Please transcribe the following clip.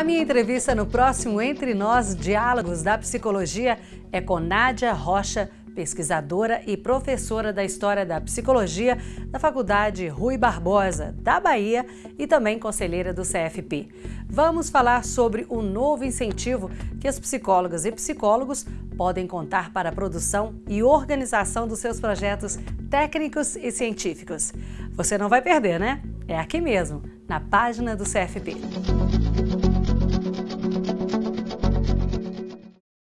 A minha entrevista no próximo Entre Nós Diálogos da Psicologia é com Nádia Rocha, pesquisadora e professora da História da Psicologia da Faculdade Rui Barbosa, da Bahia e também conselheira do CFP. Vamos falar sobre o novo incentivo que as psicólogas e psicólogos podem contar para a produção e organização dos seus projetos técnicos e científicos. Você não vai perder, né? É aqui mesmo, na página do CFP.